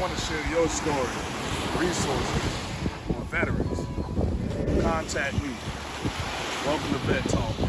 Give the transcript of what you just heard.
want to share your story, resources, or veterans, contact me. Welcome to Vet Talk.